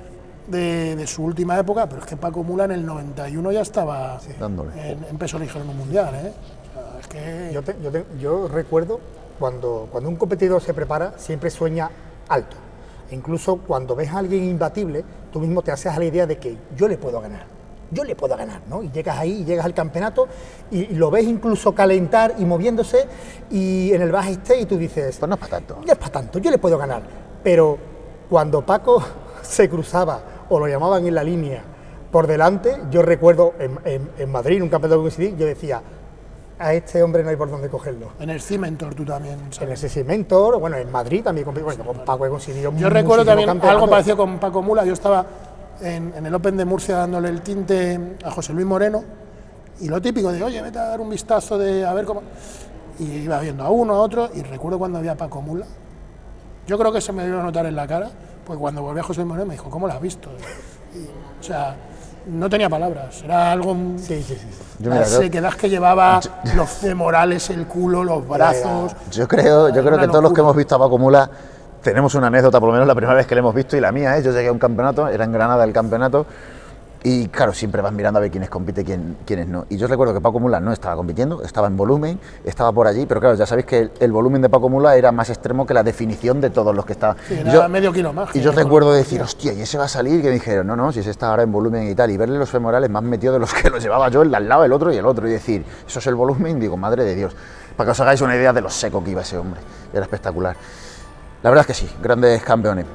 de, de su última época, pero es que Paco Mula en el 91 ya estaba Dándole. en, en peso ligero en un mundial. ¿eh? O sea, es que Yo, te- yo te- yo recuerdo cuando, cuando un competidor se prepara, siempre sueña alto. E incluso cuando ves a alguien imbatible, tú mismo te haces a la idea de que yo le puedo ganar. Yo le puedo ganar, ¿no? Y llegas ahí, y llegas al campeonato y, y lo ves incluso calentar y moviéndose y en el backstage y tú dices, Pues no es para tanto. no es para tanto, yo le puedo ganar. Pero cuando Paco se cruzaba o lo llamaban en la línea por delante, yo recuerdo en, en- en Madrid, un campeonato que coincidí, yo decía, a este hombre no hay por dónde cogerlo. En el Cimentor tú también. En ese Cimentor, bueno, en Madrid también, bueno, con Paco he conseguido Yo recuerdo también algo parecido con Paco Mula. Yo estaba en, en el Open de Murcia dándole el tinte a José Luis Moreno y lo típico de, oye, vete a dar un vistazo de a ver cómo. Y iba viendo a uno, a otro, y recuerdo cuando había Paco Mula. Yo creo que se me dio a notar en la cara, pues cuando volví a José Moreno me dijo, ¿cómo lo has visto? Y, o sea, no tenía palabras, era algo. Sí, sí, sí. Yo, mira, la yo- sequedad que llevaba, los femorales, el culo, los brazos. Yo creo, yo creo que todos los que hemos visto a Paco Mula tenemos una anécdota, por lo menos la primera vez que le hemos visto, y la mía es, yo llegué a un campeonato, era en Granada el campeonato, y claro, siempre vas mirando a ver quiénes compite y quién, quiénes no. Y yo recuerdo que Paco Mula no estaba compitiendo, estaba en volumen, estaba por allí, pero claro, ya sabéis que el, el volumen de Paco Mula era más extremo que la definición de todos los que estaban. Sí, medio kilo más, Y yo recuerdo decir, hostia, y ese va a salir, que me dijeron, no, no, si ese está ahora en volumen y tal, y verle los femorales más metidos de los que los llevaba yo, el de al lado, el otro y el otro, y decir, eso es el volumen, digo, madre de Dios, para que os hagáis una idea de lo seco que iba ese hombre, era espectacular. La verdad es que sí, grandes campeones.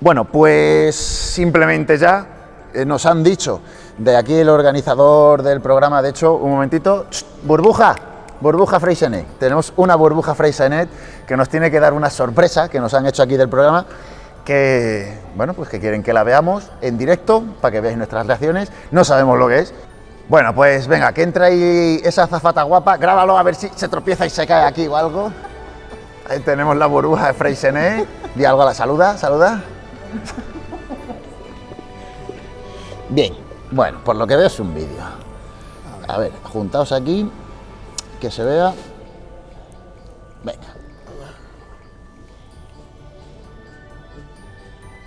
Bueno, pues simplemente ya nos han dicho de aquí el organizador del programa, de hecho, un momentito, burbuja, burbuja Freisenet. Tenemos una burbuja Freisenet que nos tiene que dar una sorpresa que nos han hecho aquí del programa, que, bueno, pues que quieren que la veamos en directo para que veáis nuestras reacciones. No sabemos lo que es. Bueno, pues venga, que entra ahí esa zafata guapa, grábalo a ver si se tropieza y se cae aquí o algo. Ahí tenemos la burbuja de Freisenet. Di algo la saluda, saluda. Bien, bueno, por lo que veo es un vídeo. A ver, juntaos aquí, que se vea. Venga.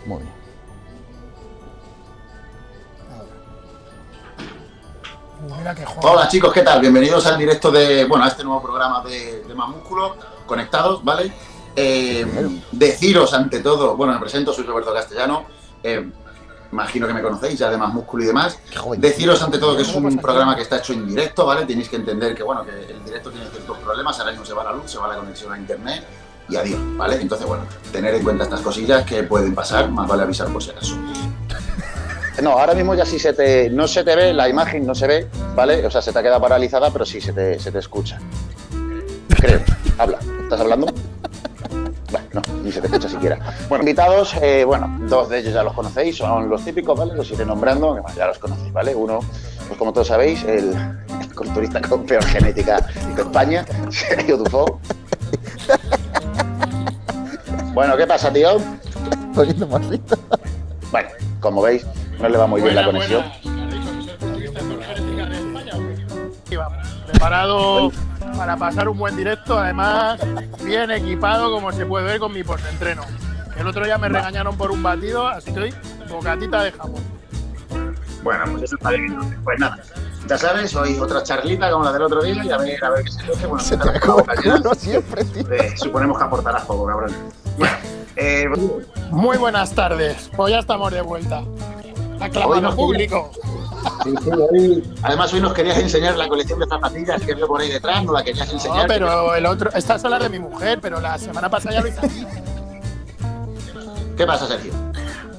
Muy bien. Hola chicos, ¿qué tal? Bienvenidos al directo de, bueno, a este nuevo programa de, de Más Músculo, conectados, ¿vale? Eh, deciros ante todo, bueno, me presento, soy Roberto Castellano, eh, imagino que me conocéis ya de Más Músculo y demás. Deciros ante todo que es un programa que está hecho en directo, ¿vale? Tenéis que entender que, bueno, que el directo tiene ciertos problemas, ahora mismo se va la luz, se va la conexión a internet y adiós, ¿vale? Entonces, bueno, tener en cuenta estas cosillas que pueden pasar, más vale avisar por si acaso. No, ahora mismo ya sí se te, no se te ve, la imagen no se ve, ¿vale? O sea, se te ha quedado paralizada, pero sí se te, se te escucha. Creo. Habla. ¿Estás hablando? Bueno, no, ni se te escucha siquiera. Bueno, invitados, eh, bueno, dos de ellos ya los conocéis, son los típicos, ¿vale? Los iré nombrando, bueno, ya los conocéis, ¿vale? Uno, pues como todos sabéis, el, el culturista con peor genética de España, Sergio Dufo. Bueno, ¿qué pasa, tío? Poniendo morrito. Bueno, como veis, no le va muy bien la conexión. preparado para pasar un buen directo, además bien equipado como se puede ver con mi postentreno. El otro día me regañaron por un batido, así que hoy bocatita de jamón. Bueno, pues eso está bien. Pues nada, ya sabes, hoy otra charlita como la del otro día y a ver, a ver qué se hace. Bueno, Se te la acaba boca llena. uno siempre, tío. Eh, suponemos que aportarás poco, cabrón. Bueno, eh, Muy buenas tardes, pues ya estamos de vuelta. Aclamado público. Sí, sí, hoy- además hoy nos querías enseñar la colección de zapatillas que veo por ahí detrás, no la querías No, enseñar. pero el otro, esta es la de mi mujer, pero la semana pasada ya lo hice aquí. ¿Qué pasa, Sergio?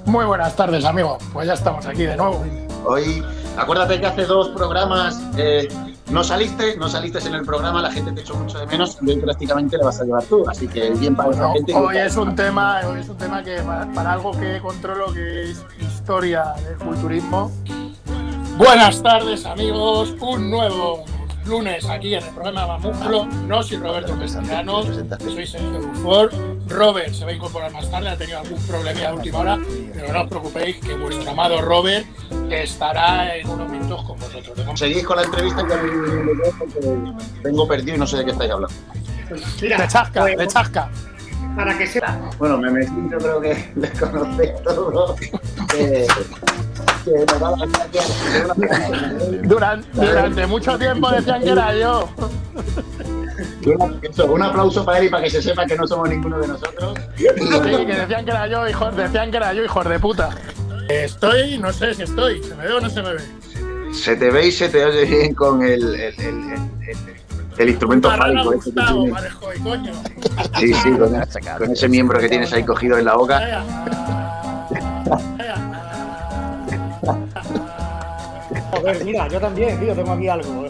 Muy buenas tardes, amigo. Pues ya estamos aquí de nuevo. Hoy, acuérdate que hace dos programas eh, no saliste, no saliste en el programa, la gente te echó mucho de menos y hoy prácticamente le vas a llevar tú. Así que bien para esa No, gente. hoy es un tema, hoy es un tema que para, para algo que controlo que es historia del culturismo. Buenas tardes amigos, un nuevo lunes aquí en el programa Mamúsculo. No soy Roberto Castellanos, soy Sergio Dufour. Robert se va a incorporar más tarde, ha tenido algún problemilla de última hora, pero no os preocupéis que vuestro amado Robert estará en unos minutos con vosotros. Seguís con la entrevista que porque tengo perdido y no sé de qué estáis hablando. de chasca, de chasca. Para que sepa. Bueno, me metí, yo creo que les conocéis todos. Durante, durante mucho tiempo decían que era yo. un aplauso para él y para que se sepa que no somos ninguno de nosotros. Sí, que decían que era yo, hijos, decían que era yo, hijos de puta. Estoy, no sé si estoy, ¿se me ve o no se me ve? Se te ve y se te oye bien con el, el, el, el- el- instrumento fálico. este Gustavo, coño. Sí, sí, con, con ese miembro que tienes ahí cogido en la boca. Joder, mira, yo también, tío, tengo aquí algo.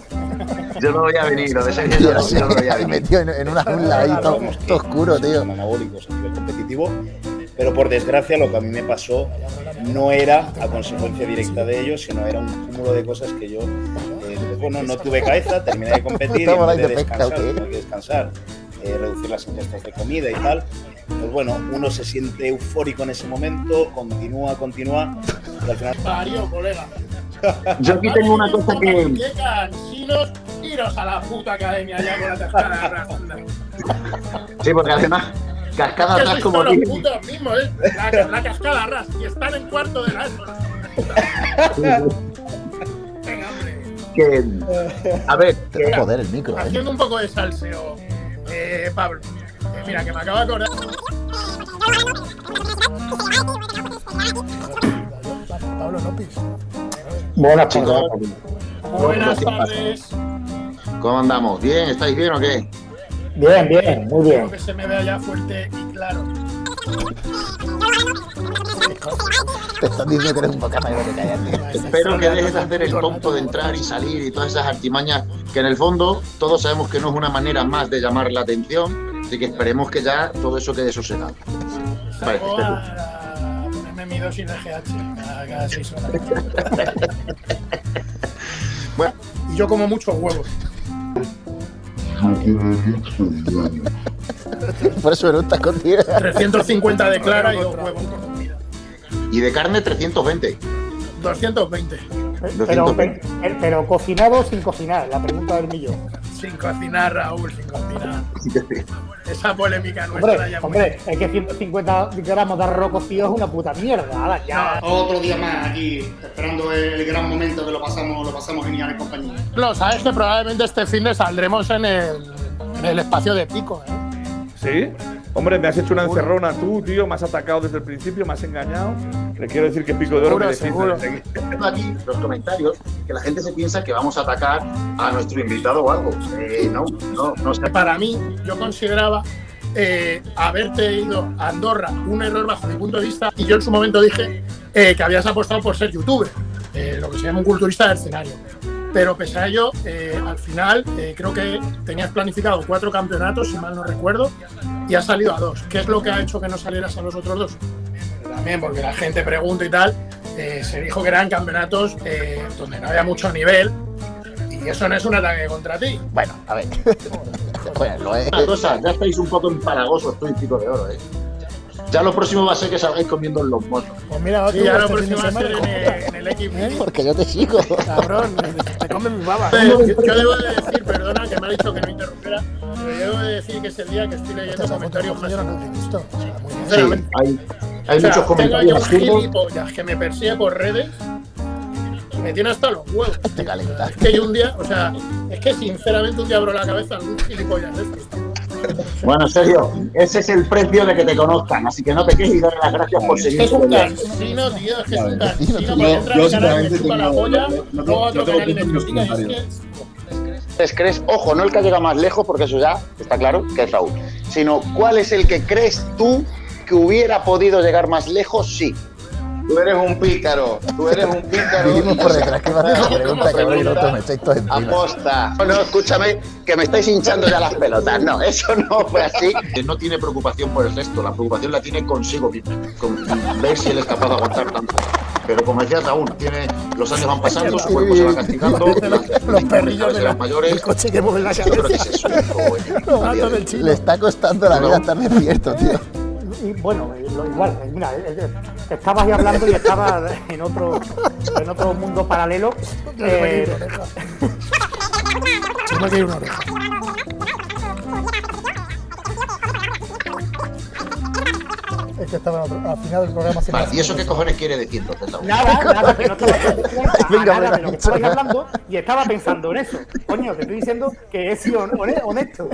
Yo no voy a venir, lo de Sergio yo no, yo no voy a venir. metido en, en una jungla ahí todo, todo oscuro, tío. anabólicos a nivel competitivo, pero por desgracia lo que a mí me pasó no era a consecuencia directa de ello, sino era un cúmulo de cosas que yo, bueno, no tuve cabeza, terminé de competir y de descansar, ¿o qué? tuve que descansar, eh, reducir las ingestas de comida y tal, pues bueno, uno se siente eufórico en ese momento, continúa, continúa, y al final Parió, colega. Yo aquí tengo una cosa que. ¡Qué cansinos! Iros a la puta academia ya con la cascada. Sí, porque además, cascada Que atrás sois como los putos mismos, ¿eh? La, la cascada ras. Y están en cuarto de la. Que, a ver, que, Joder, el micro, ¿eh? Haciendo un poco de salseo, eh, Pablo. Eh, mira, que me acabo de acordar. Pablo López. Buenas chicos, Buenas tardes. ¿cómo andamos? ¿Bien? ¿Estáis bien o qué? Bien, bien, muy bien. que se me vea ya fuerte y claro. Te están diciendo que eres un bocata y no te callas, tío. Espero que dejes de hacer el tonto de entrar y salir y todas esas artimañas que en el fondo todos sabemos que no es una manera más de llamar la atención, así que esperemos que ya todo eso quede sosegado. Vale, a ponerme mi dosis de GH cada, seis horas. Bueno. Y yo como muchos huevos. Por eso eructas contigo. 350 de clara y dos huevos. Y de carne 320. 220. Pero, pero, pero cocinado o sin cocinar, la pregunta del millón. Sin cocinar, Raúl, sin cocinar. Esa polémica nuestra Hombre, ya hombre, es que 150 gramos de arroz cocido es una puta mierda. Ahora ya. Otro día más aquí, esperando el gran momento que lo pasamos, lo pasamos genial en compañía. Lo sabes que probablemente este fin de saldremos en el, en el espacio de pico, ¿eh? ¿Sí? Hombre, me has hecho una encerrona tú, tío. Me has atacado desde el principio, me has engañado. Le quiero decir que Pico de Oro me Seguro, aquí los comentarios que la gente se piensa que vamos a atacar a nuestro invitado o algo. Eh, no, no, no sé. Para mí, yo consideraba eh, haberte ido a Andorra un error bajo mi punto de vista y yo en su momento dije eh, que habías apostado por ser youtuber, eh, lo que se llama un culturista del escenario. Pero pese a ello, eh, al final eh, creo que tenías planificado cuatro campeonatos, si mal no recuerdo, y has salido a dos. ¿Qué es lo que ha hecho que no salieras a los otros dos? También porque la gente pregunta y tal, eh, se dijo que eran campeonatos eh, donde no había mucho nivel y eso no es un ataque contra ti. Bueno, a ver. Bueno, lo es. Una cosa, ya estáis un poco empalagosos tú y Pico de Oro, ¿eh? Ya lo próximo va a ser que salgáis comiendo en los motos. Pues mira, Sí, ya lo este próximo va a ser en el, en el Porque yo te sigo. Cabrón, te comen mi baba. Yo, yo debo de decir, perdona, que me ha dicho que no interrumpiera, pero yo debo de decir que es el día que estoy leyendo comentarios más Yo no. Sinceramente. Hay, hay O sea, muchos tengo yo comentarios un absurdos. gilipollas que me persigue por redes y me tiene hasta los huevos. Te calienta. Es que yo un día, o sea, es que sinceramente un día abro la cabeza a algún gilipollas de estos. Bueno, Sergio, ese es el precio de que te conozcan, así que no te quejes y dale las gracias por seguir. es un con ella. cansino, tío, es que es un Yo- cansino. yo Porque entra en yo mi canal y me sinceramente chupa la tengo- polla, no- no- luego a no otro tengo canal y me tiempo en los critica, y es comentarios. que ¿Crees, crees, ojo, no el que llega más lejos, porque eso ya está claro que es Raúl, sino cuál es el que crees tú que hubiera podido llegar más lejos, sí. Tú eres un pícaro, tú eres un pícaro. Dijimos por detrás que iba a hacer esa pregunta, cabrón, y el otro me echáis todo encima. Aposta. No, no, escúchame, que me estáis hinchando ya las pelotas. No, eso no fue así. No tiene preocupación por el resto, la preocupación la tiene consigo mismo, con ver si él es capaz de aguantar tanto. Pero como decía Raúl, tiene, los años van pasando, su cuerpo se va castigando, Los perrillos de de la- las mayores. el coche que mueve la Yo creo que cabeza. Le está costando la vida estar despierto, tío. Y bueno, eh, lo igual, eh, mira, eh, estabas ahí hablando y estaba en otro, en otro mundo paralelo. Eh, me una oreja. Es que estaba en otro- al final del programa. se Vale, ¿y eso qué cojones quiere decir entonces, nada, nada, que no estaba a Venga, nada venga, de lo que dicho estabais ya. hablando y estaba pensando en eso. Coño, te estoy diciendo que he sido hone- honesto.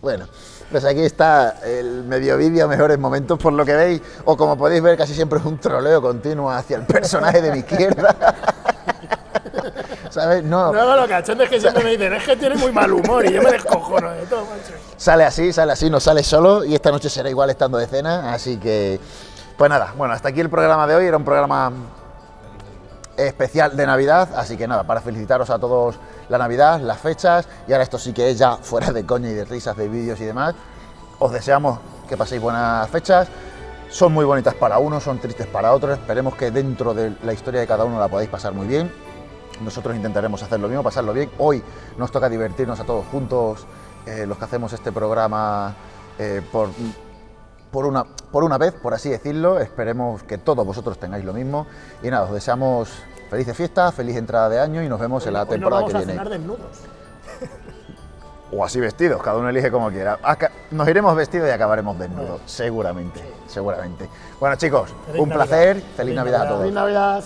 Bueno, pues aquí está el medio vídeo mejores momentos por lo que veis, o como podéis ver casi siempre es un troleo continuo hacia el personaje de mi izquierda. ¿Sabes? No, No, lo cachondo es que siempre me dicen, es que tiene muy mal humor y yo me descojono de todo, macho. sale así, sale así, no sale solo y esta noche será igual estando de cena, así que pues nada, bueno, hasta aquí el programa de hoy, era un programa especial de Navidad, así que nada, para felicitaros a todos la Navidad, las fechas, y ahora esto sí que es ya fuera de coña y de risas, de vídeos y demás, os deseamos que paséis buenas fechas, son muy bonitas para unos, son tristes para otros, esperemos que dentro de la historia de cada uno la podáis pasar muy bien, nosotros intentaremos hacer lo mismo, pasarlo bien, hoy nos toca divertirnos a todos juntos, eh, los que hacemos este programa eh, por por una, por una vez, por así decirlo. Esperemos que todos vosotros tengáis lo mismo. Y nada, os deseamos felices fiestas, feliz entrada de año y nos vemos en la temporada vamos que a viene. desnudos. O así vestidos, cada uno elige como quiera. Nos iremos vestidos y acabaremos desnudos, seguramente, seguramente. Bueno chicos, un placer, feliz, Navidad a todos. Feliz Navidad.